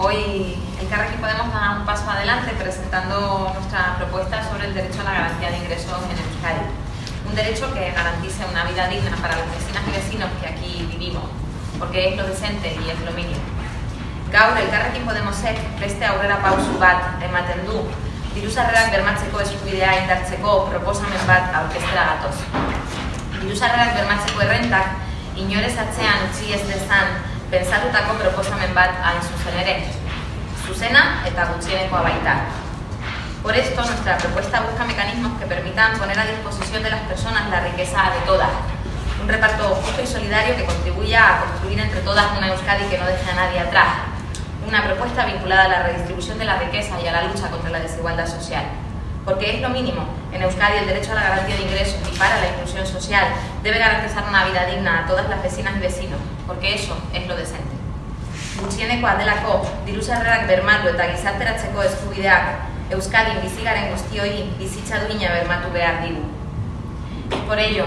Hoy el Carrequín Podemos dar un paso adelante presentando nuestra propuesta sobre el derecho a la garantía de ingresos en Euskadi. Un derecho que garantice una vida digna para las vecinas y vecinos que aquí vivimos, porque es lo decente y es lo mínimo. Gaur, elkarrekin Podemosek beste aurrera pausu bat ematen du, diru sarrerak bermatzeko eskubidea indartzeko proposamen bat aurkeztera gatoz. Diru sarrerak bermatzeko errentak inorez atzean utzi ez dezan pensatutako proposamen bat hain zuzen ere, zuzena eta gutxienekoa baita. Por esto, nuestra propuesta busca mecanismos que permitan poner a disposición de las personas la riqueza de todas. Un reparto justo y solidario que contribuya a construir entre todas una Euskadi que no deje a nadie atrás. Una propuesta vinculada a la redistribución de la riqueza y a la lucha contra la desigualdad social porque es lo mínimo. En Euskadi el derecho a la garantía de ingresos y para la inclusión social debe garantizar una vida digna a todas las vecinas y vecinos, porque eso es lo decente. Gutxieneko delako diru sarrerak bermatu eta gizarteratzeko eskubideak guztioi bermatu behar. Es por ello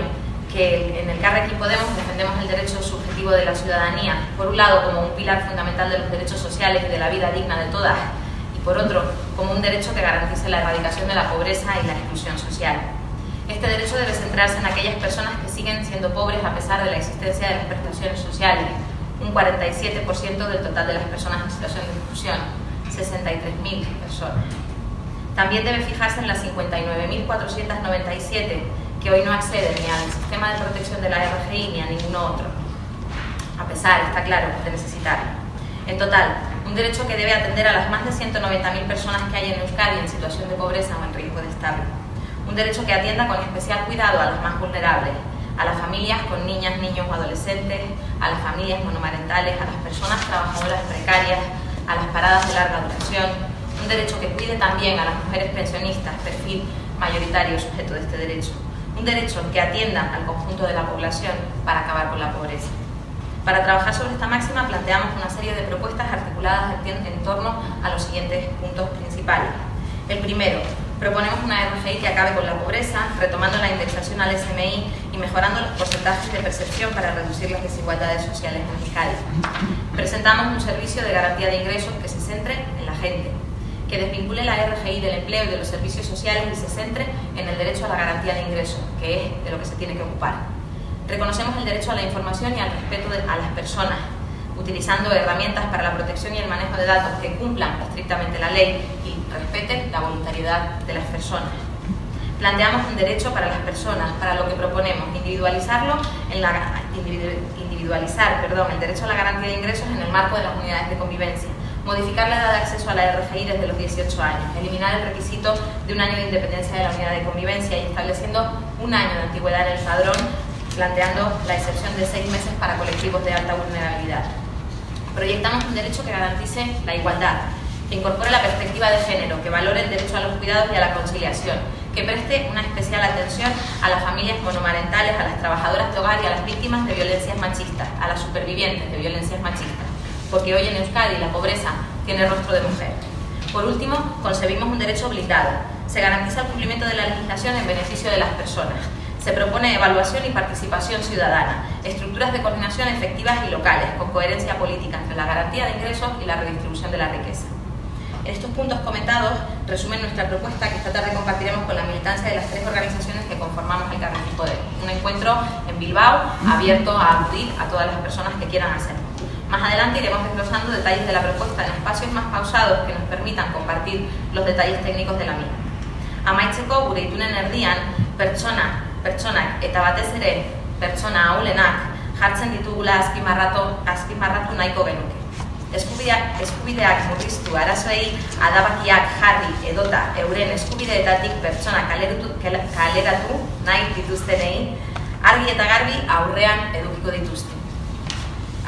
que en el Carrequín Podemos defendemos el derecho subjetivo de la ciudadanía, por un lado como un pilar fundamental de los derechos sociales y de la vida digna de todas, por otro, como un derecho que garantice la erradicación de la pobreza y la exclusión social. Este derecho debe centrarse en aquellas personas que siguen siendo pobres a pesar de la existencia de las prestaciones sociales, un 47% del total de las personas en situación de exclusión, 63.000 personas. También debe fijarse en las 59.497 que hoy no acceden ni al sistema de protección de la RGI ni a ningún otro, a pesar, está claro, de necesitarlo. En total, un derecho que debe atender a las más de 190.000 personas que hay en Euskadi en situación de pobreza o en riesgo de estarlo. Un derecho que atienda con especial cuidado a los más vulnerables, a las familias con niñas, niños o adolescentes, a las familias monomarentales, a las personas trabajadoras precarias, a las paradas de larga duración. Un derecho que cuide también a las mujeres pensionistas, perfil mayoritario sujeto de este derecho. Un derecho que atienda al conjunto de la población para acabar con la pobreza. Para trabajar sobre esta máxima planteamos una serie de propuestas articuladas en torno a los siguientes puntos principales. El primero, proponemos una RGI que acabe con la pobreza, retomando la indexación al SMI y mejorando los porcentajes de percepción para reducir las desigualdades sociales en Euskadi. Presentamos un servicio de garantía de ingresos que se centre en la gente, que desvincule la RGI del empleo y de los servicios sociales y se centre en el derecho a la garantía de ingresos, que es de lo que se tiene que ocupar. Reconocemos el derecho a la información y al respeto a las personas, utilizando herramientas para la protección y el manejo de datos que cumplan estrictamente la ley y respeten la voluntariedad de las personas. Planteamos un derecho para las personas, para lo que proponemos, individualizarlo en la, individualizar perdón, el derecho a la garantía de ingresos en el marco de las unidades de convivencia, modificar la edad de acceso a la RGI desde los 18 años, eliminar el requisito de un año de independencia de la unidad de convivencia y estableciendo un año de antigüedad en el padrón planteando la excepción de seis meses para colectivos de alta vulnerabilidad. Proyectamos un derecho que garantice la igualdad, que incorpore la perspectiva de género, que valore el derecho a los cuidados y a la conciliación, que preste una especial atención a las familias monomarentales, a las trabajadoras de hogar y a las víctimas de violencias machistas, a las supervivientes de violencias machistas, porque hoy en Euskadi la pobreza tiene rostro de mujer. Por último, concebimos un derecho blindado. Se garantiza el cumplimiento de la legislación en beneficio de las personas, se propone evaluación y participación ciudadana, estructuras de coordinación efectivas y locales, con coherencia política entre la garantía de ingresos y la redistribución de la riqueza. Estos puntos comentados resumen nuestra propuesta que esta tarde compartiremos con la militancia de las tres organizaciones que conformamos el Carrefour Poder. Un encuentro en Bilbao abierto a acudir a todas las personas que quieran hacerlo. Más adelante iremos desglosando detalles de la propuesta en espacios más pausados que nos permitan compartir los detalles técnicos de la misma. Amaitzeko gure itunen erdian, pertsona pertsonak eta batez ere pertsona ahulenak jartzen ditugula azpimarratu, azpimarratu nahiko genuke. Eskubideak, eskubideak murriztu arazoei adabakiak jarri edota euren eskubideetatik pertsona kaleratu, kaleratu nahi dituztenei argi eta garbi aurrean edukiko dituzte.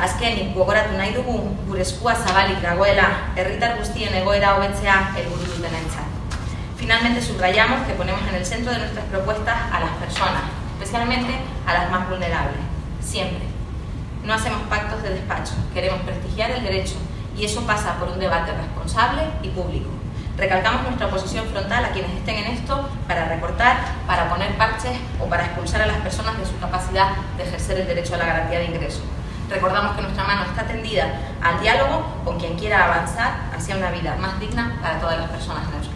Azkenik gogoratu nahi dugu gure eskua zabalik dagoela herritar guztien egoera hobetzea helburu dutenentzat. Finalmente subrayamos que ponemos en el centro de nuestras propuestas a las personas, especialmente a las más vulnerables, siempre. No hacemos pactos de despacho, queremos prestigiar el derecho y eso pasa por un debate responsable y público. Recalcamos nuestra oposición frontal a quienes estén en esto para recortar, para poner parches o para expulsar a las personas de su capacidad de ejercer el derecho a la garantía de ingresos. Recordamos que nuestra mano está tendida al diálogo con quien quiera avanzar hacia una vida más digna para todas las personas en Euskadi.